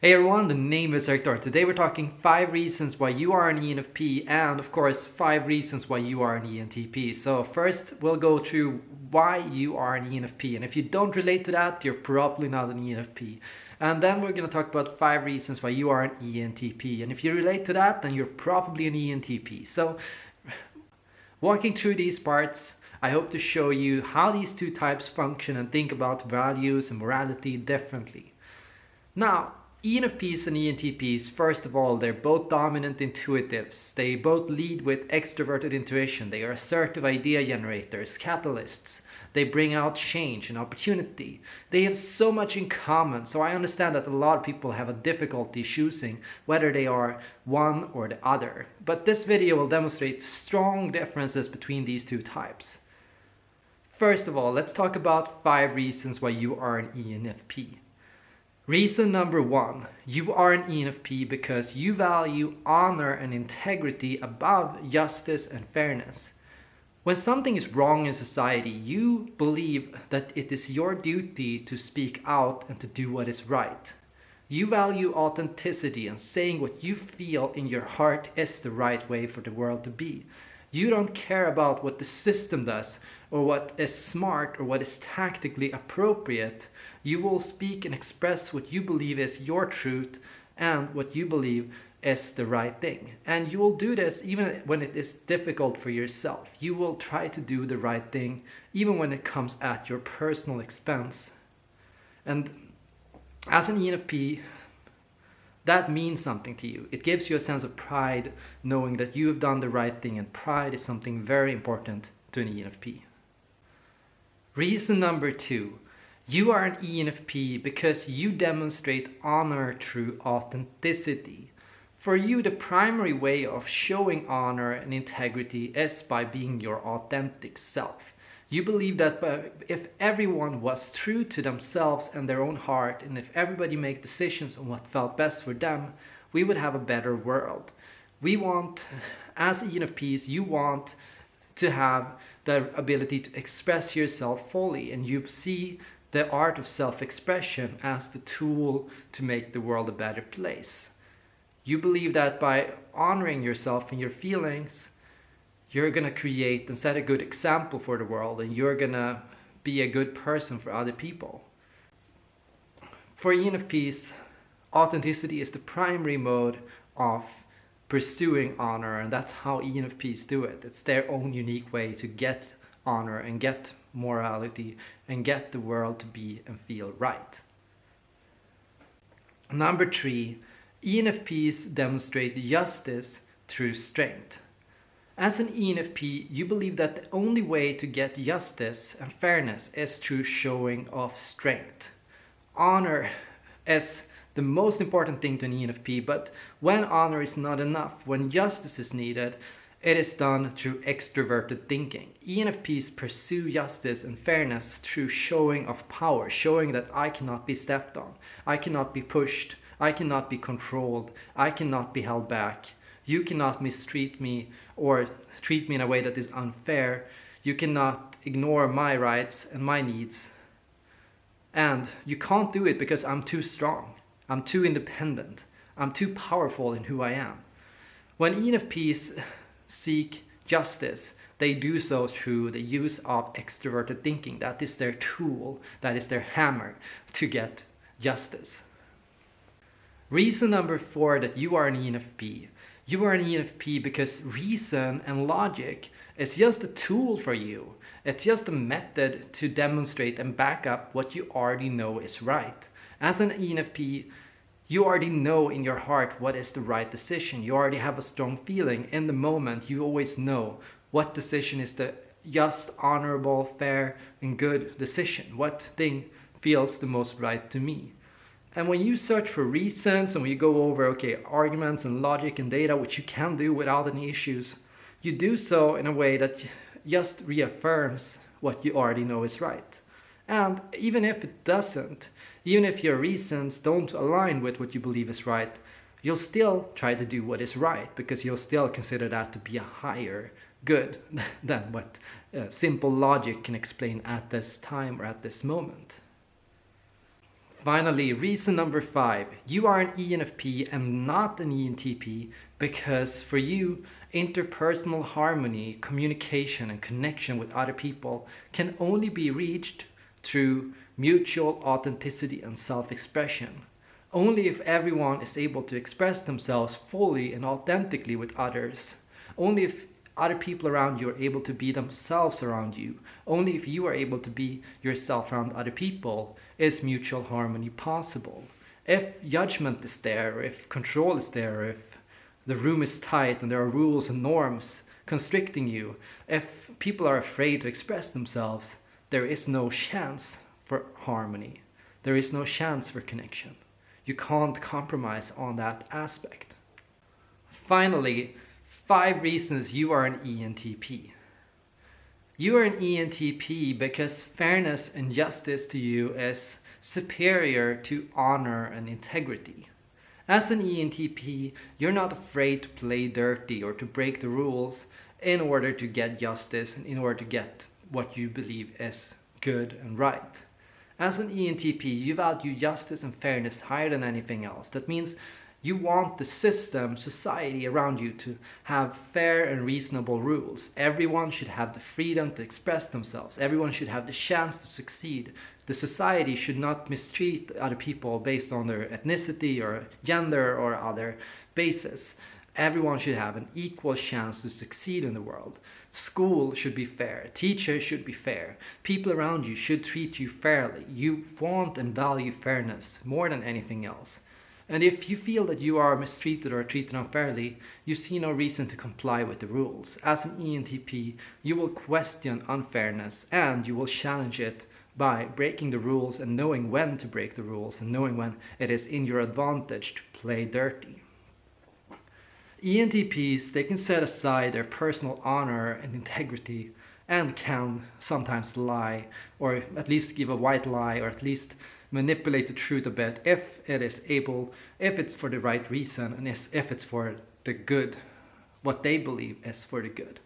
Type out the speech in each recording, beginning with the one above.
Hey everyone, the name is Hector. Today we're talking 5 reasons why you are an ENFP and of course 5 reasons why you are an ENTP. So first we'll go through why you are an ENFP and if you don't relate to that you're probably not an ENFP. And then we're going to talk about 5 reasons why you are an ENTP and if you relate to that then you're probably an ENTP. So walking through these parts I hope to show you how these two types function and think about values and morality differently. Now, ENFPs and ENTPs, first of all, they're both dominant intuitives. They both lead with extroverted intuition. They are assertive idea generators, catalysts. They bring out change and opportunity. They have so much in common, so I understand that a lot of people have a difficulty choosing whether they are one or the other. But this video will demonstrate strong differences between these two types. First of all, let's talk about five reasons why you are an ENFP. Reason number one, you are an ENFP because you value honor and integrity above justice and fairness. When something is wrong in society, you believe that it is your duty to speak out and to do what is right. You value authenticity and saying what you feel in your heart is the right way for the world to be. You don't care about what the system does or what is smart or what is tactically appropriate. You will speak and express what you believe is your truth and what you believe is the right thing. And you will do this even when it is difficult for yourself. You will try to do the right thing even when it comes at your personal expense. And as an ENFP, that means something to you. It gives you a sense of pride knowing that you have done the right thing and pride is something very important to an ENFP. Reason number two, you are an ENFP because you demonstrate honor through authenticity. For you, the primary way of showing honor and integrity is by being your authentic self. You believe that if everyone was true to themselves and their own heart, and if everybody made decisions on what felt best for them, we would have a better world. We want, as ENFPs, you want to have the ability to express yourself fully, and you see the art of self-expression as the tool to make the world a better place. You believe that by honoring yourself and your feelings, you're going to create and set a good example for the world and you're going to be a good person for other people. For ENFPs, authenticity is the primary mode of pursuing honor and that's how ENFPs do it. It's their own unique way to get honor and get morality and get the world to be and feel right. Number three, ENFPs demonstrate justice through strength. As an ENFP, you believe that the only way to get justice and fairness is through showing of strength. Honor is the most important thing to an ENFP, but when honor is not enough, when justice is needed, it is done through extroverted thinking. ENFPs pursue justice and fairness through showing of power, showing that I cannot be stepped on, I cannot be pushed, I cannot be controlled, I cannot be held back. You cannot mistreat me or treat me in a way that is unfair. You cannot ignore my rights and my needs. And you can't do it because I'm too strong. I'm too independent. I'm too powerful in who I am. When ENFPs seek justice, they do so through the use of extroverted thinking. That is their tool, that is their hammer to get justice. Reason number four that you are an ENFP you are an ENFP because reason and logic is just a tool for you. It's just a method to demonstrate and back up what you already know is right. As an ENFP, you already know in your heart what is the right decision. You already have a strong feeling in the moment. You always know what decision is the just, honorable, fair, and good decision. What thing feels the most right to me. And when you search for reasons and when you go over, okay, arguments and logic and data, which you can do without any issues, you do so in a way that just reaffirms what you already know is right. And even if it doesn't, even if your reasons don't align with what you believe is right, you'll still try to do what is right because you'll still consider that to be a higher good than what uh, simple logic can explain at this time or at this moment. Finally, reason number five, you are an ENFP and not an ENTP because for you, interpersonal harmony, communication and connection with other people can only be reached through mutual authenticity and self-expression. Only if everyone is able to express themselves fully and authentically with others. Only if other people around you are able to be themselves around you. Only if you are able to be yourself around other people is mutual harmony possible. If judgment is there, if control is there, if the room is tight and there are rules and norms constricting you, if people are afraid to express themselves, there is no chance for harmony. There is no chance for connection. You can't compromise on that aspect. Finally, five reasons you are an ENTP. You are an ENTP because fairness and justice to you is superior to honor and integrity. As an ENTP, you're not afraid to play dirty or to break the rules in order to get justice and in order to get what you believe is good and right. As an ENTP, you value justice and fairness higher than anything else. That means you want the system, society around you to have fair and reasonable rules. Everyone should have the freedom to express themselves. Everyone should have the chance to succeed. The society should not mistreat other people based on their ethnicity or gender or other basis. Everyone should have an equal chance to succeed in the world. School should be fair. Teachers should be fair. People around you should treat you fairly. You want and value fairness more than anything else. And if you feel that you are mistreated or treated unfairly, you see no reason to comply with the rules. As an ENTP, you will question unfairness and you will challenge it by breaking the rules and knowing when to break the rules and knowing when it is in your advantage to play dirty. ENTPs, they can set aside their personal honor and integrity and can sometimes lie or at least give a white lie or at least manipulate the truth a bit if it is able, if it's for the right reason and if it's for the good, what they believe is for the good.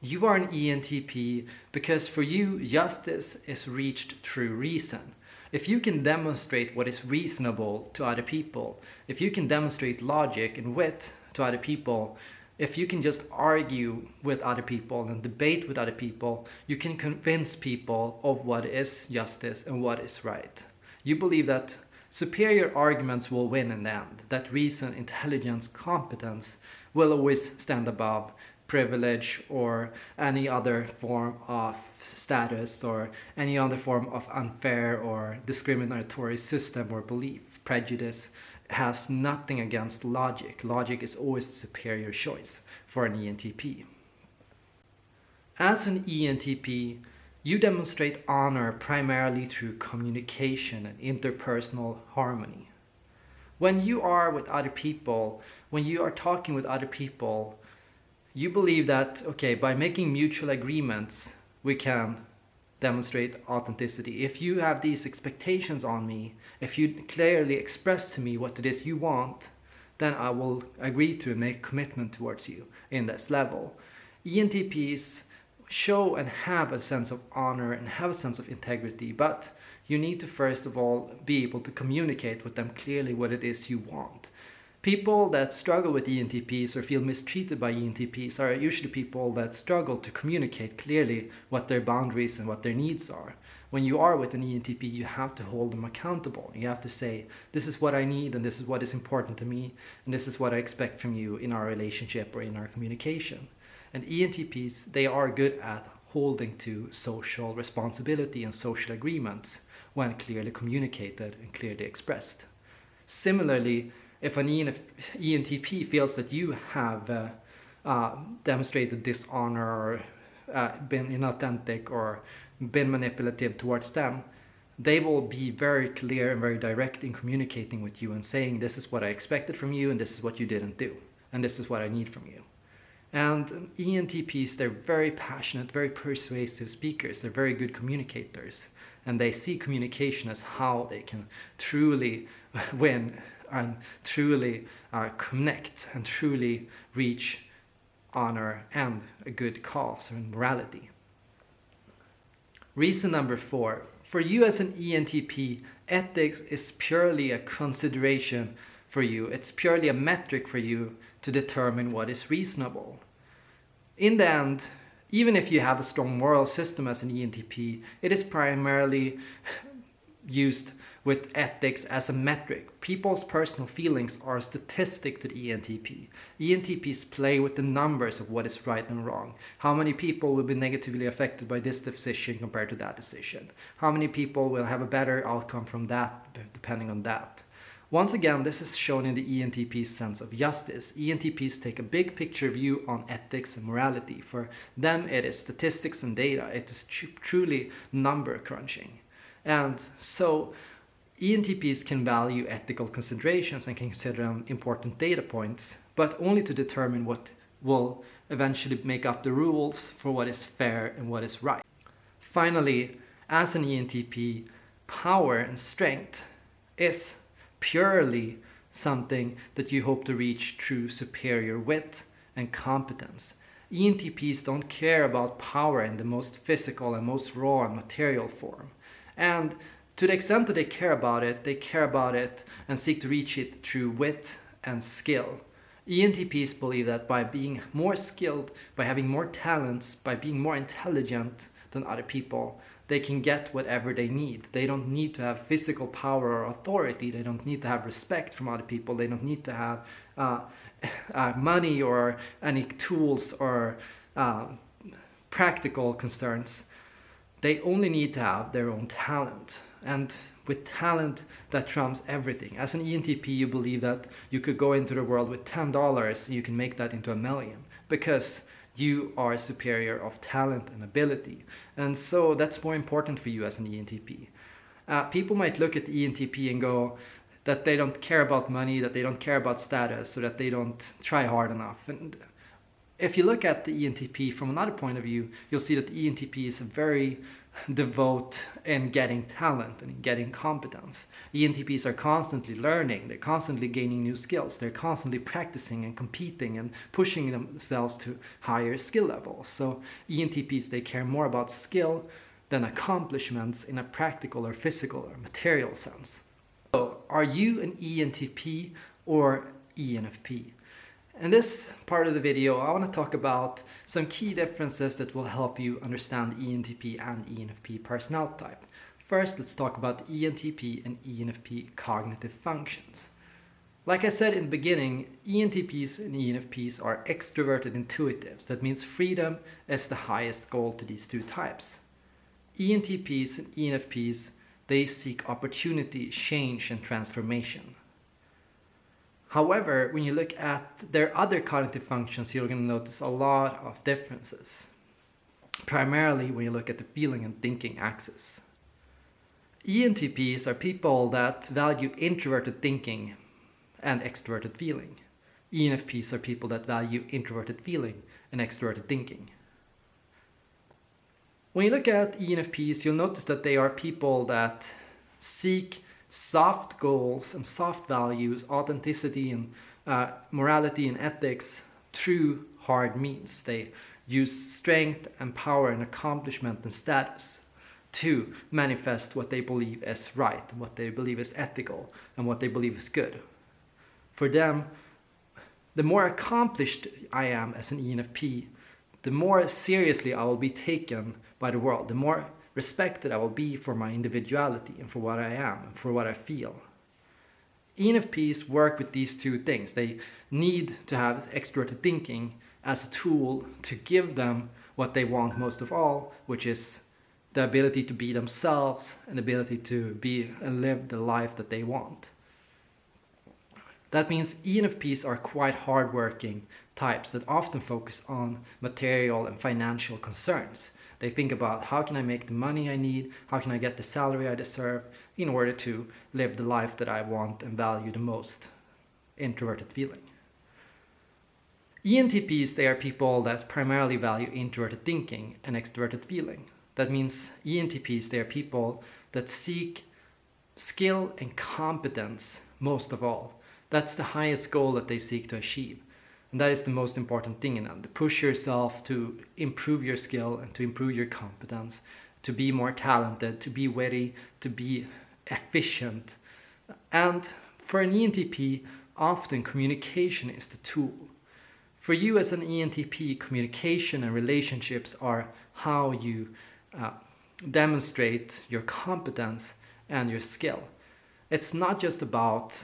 You are an ENTP because for you, justice is reached through reason. If you can demonstrate what is reasonable to other people, if you can demonstrate logic and wit to other people, if you can just argue with other people and debate with other people, you can convince people of what is justice and what is right. You believe that superior arguments will win in the end, that reason, intelligence, competence will always stand above privilege or any other form of status or any other form of unfair or discriminatory system or belief. Prejudice has nothing against logic. Logic is always the superior choice for an ENTP. As an ENTP, you demonstrate honor primarily through communication and interpersonal harmony. When you are with other people, when you are talking with other people, you believe that, okay, by making mutual agreements, we can demonstrate authenticity. If you have these expectations on me, if you clearly express to me what it is you want, then I will agree to make commitment towards you in this level. ENTPs show and have a sense of honor and have a sense of integrity, but you need to first of all be able to communicate with them clearly what it is you want. People that struggle with ENTPs or feel mistreated by ENTPs are usually people that struggle to communicate clearly what their boundaries and what their needs are. When you are with an ENTP, you have to hold them accountable. You have to say, this is what I need and this is what is important to me and this is what I expect from you in our relationship or in our communication. And ENTPs, they are good at holding to social responsibility and social agreements when clearly communicated and clearly expressed. Similarly, if an ENTP feels that you have uh, uh, demonstrated dishonor or uh, been inauthentic or been manipulative towards them, they will be very clear and very direct in communicating with you and saying this is what I expected from you and this is what you didn't do and this is what I need from you. And ENTPs, they're very passionate, very persuasive speakers. They're very good communicators. And they see communication as how they can truly win and truly uh, connect and truly reach honor and a good cause and morality. Reason number four, for you as an ENTP, ethics is purely a consideration for you. It's purely a metric for you to determine what is reasonable. In the end, even if you have a strong moral system as an ENTP, it is primarily used with ethics as a metric. People's personal feelings are a statistic to the ENTP. ENTPs play with the numbers of what is right and wrong. How many people will be negatively affected by this decision compared to that decision? How many people will have a better outcome from that depending on that? Once again, this is shown in the ENTP's sense of justice. ENTPs take a big picture view on ethics and morality. For them, it is statistics and data. It is tr truly number crunching. And so ENTPs can value ethical considerations and can consider them important data points, but only to determine what will eventually make up the rules for what is fair and what is right. Finally, as an ENTP, power and strength is purely something that you hope to reach through superior wit and competence. ENTPs don't care about power in the most physical and most raw and material form. And to the extent that they care about it, they care about it and seek to reach it through wit and skill. ENTPs believe that by being more skilled, by having more talents, by being more intelligent than other people, they can get whatever they need. They don't need to have physical power or authority. They don't need to have respect from other people. They don't need to have uh, uh, money or any tools or uh, practical concerns. They only need to have their own talent. And with talent, that trumps everything. As an ENTP, you believe that you could go into the world with $10 you can make that into a million because you are superior of talent and ability. And so that's more important for you as an ENTP. Uh, people might look at the ENTP and go that they don't care about money, that they don't care about status, so that they don't try hard enough. And if you look at the ENTP from another point of view, you'll see that the ENTP is a very devote in getting talent and getting competence. ENTPs are constantly learning, they're constantly gaining new skills, they're constantly practicing and competing and pushing themselves to higher skill levels. So ENTPs, they care more about skill than accomplishments in a practical or physical or material sense. So are you an ENTP or ENFP? In this part of the video, I want to talk about some key differences that will help you understand ENTP and ENFP personality type. First, let's talk about ENTP and ENFP cognitive functions. Like I said in the beginning, ENTPs and ENFPs are extroverted intuitives. That means freedom is the highest goal to these two types. ENTPs and ENFPs, they seek opportunity, change and transformation. However, when you look at their other cognitive functions, you're going to notice a lot of differences. Primarily when you look at the feeling and thinking axis. ENTPs are people that value introverted thinking and extroverted feeling. ENFPs are people that value introverted feeling and extroverted thinking. When you look at ENFPs, you'll notice that they are people that seek soft goals and soft values, authenticity and uh, morality and ethics through hard means. They use strength and power and accomplishment and status to manifest what they believe is right, what they believe is ethical, and what they believe is good. For them, the more accomplished I am as an ENFP, the more seriously I will be taken by the world, the more respected I will be for my individuality and for what I am and for what I feel. ENFPs work with these two things. They need to have extroverted thinking as a tool to give them what they want most of all, which is the ability to be themselves and the ability to be and live the life that they want. That means ENFPs are quite hardworking types that often focus on material and financial concerns. They think about how can I make the money I need, how can I get the salary I deserve in order to live the life that I want and value the most. Introverted feeling. ENTPs, they are people that primarily value introverted thinking and extroverted feeling. That means ENTPs, they are people that seek skill and competence most of all. That's the highest goal that they seek to achieve. And that is the most important thing in them, to push yourself to improve your skill and to improve your competence, to be more talented, to be witty, to be efficient. And for an ENTP, often communication is the tool. For you as an ENTP, communication and relationships are how you uh, demonstrate your competence and your skill. It's not just about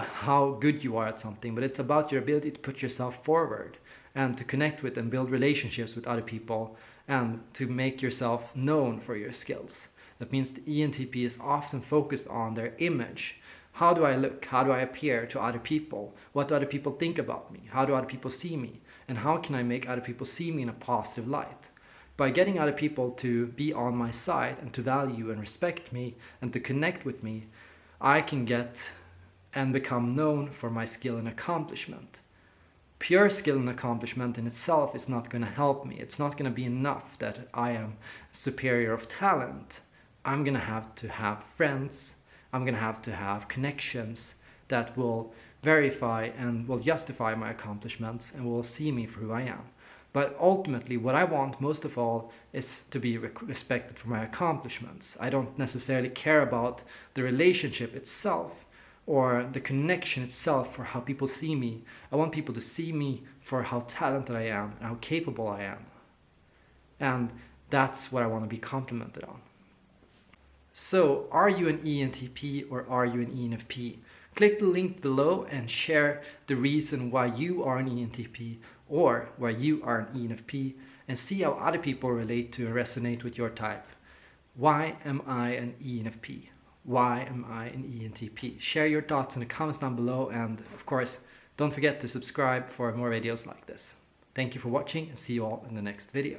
how good you are at something, but it's about your ability to put yourself forward and to connect with and build relationships with other people and to make yourself known for your skills. That means the ENTP is often focused on their image. How do I look? How do I appear to other people? What do other people think about me? How do other people see me? And how can I make other people see me in a positive light? By getting other people to be on my side and to value and respect me and to connect with me, I can get and become known for my skill and accomplishment. Pure skill and accomplishment in itself is not going to help me. It's not going to be enough that I am superior of talent. I'm going to have to have friends. I'm going to have to have connections that will verify and will justify my accomplishments and will see me for who I am. But ultimately, what I want most of all is to be respected for my accomplishments. I don't necessarily care about the relationship itself or the connection itself for how people see me. I want people to see me for how talented I am and how capable I am. And that's what I want to be complimented on. So, are you an ENTP or are you an ENFP? Click the link below and share the reason why you are an ENTP or why you are an ENFP and see how other people relate to and resonate with your type. Why am I an ENFP? Why am I an ENTP? Share your thoughts in the comments down below and of course don't forget to subscribe for more videos like this. Thank you for watching and see you all in the next video.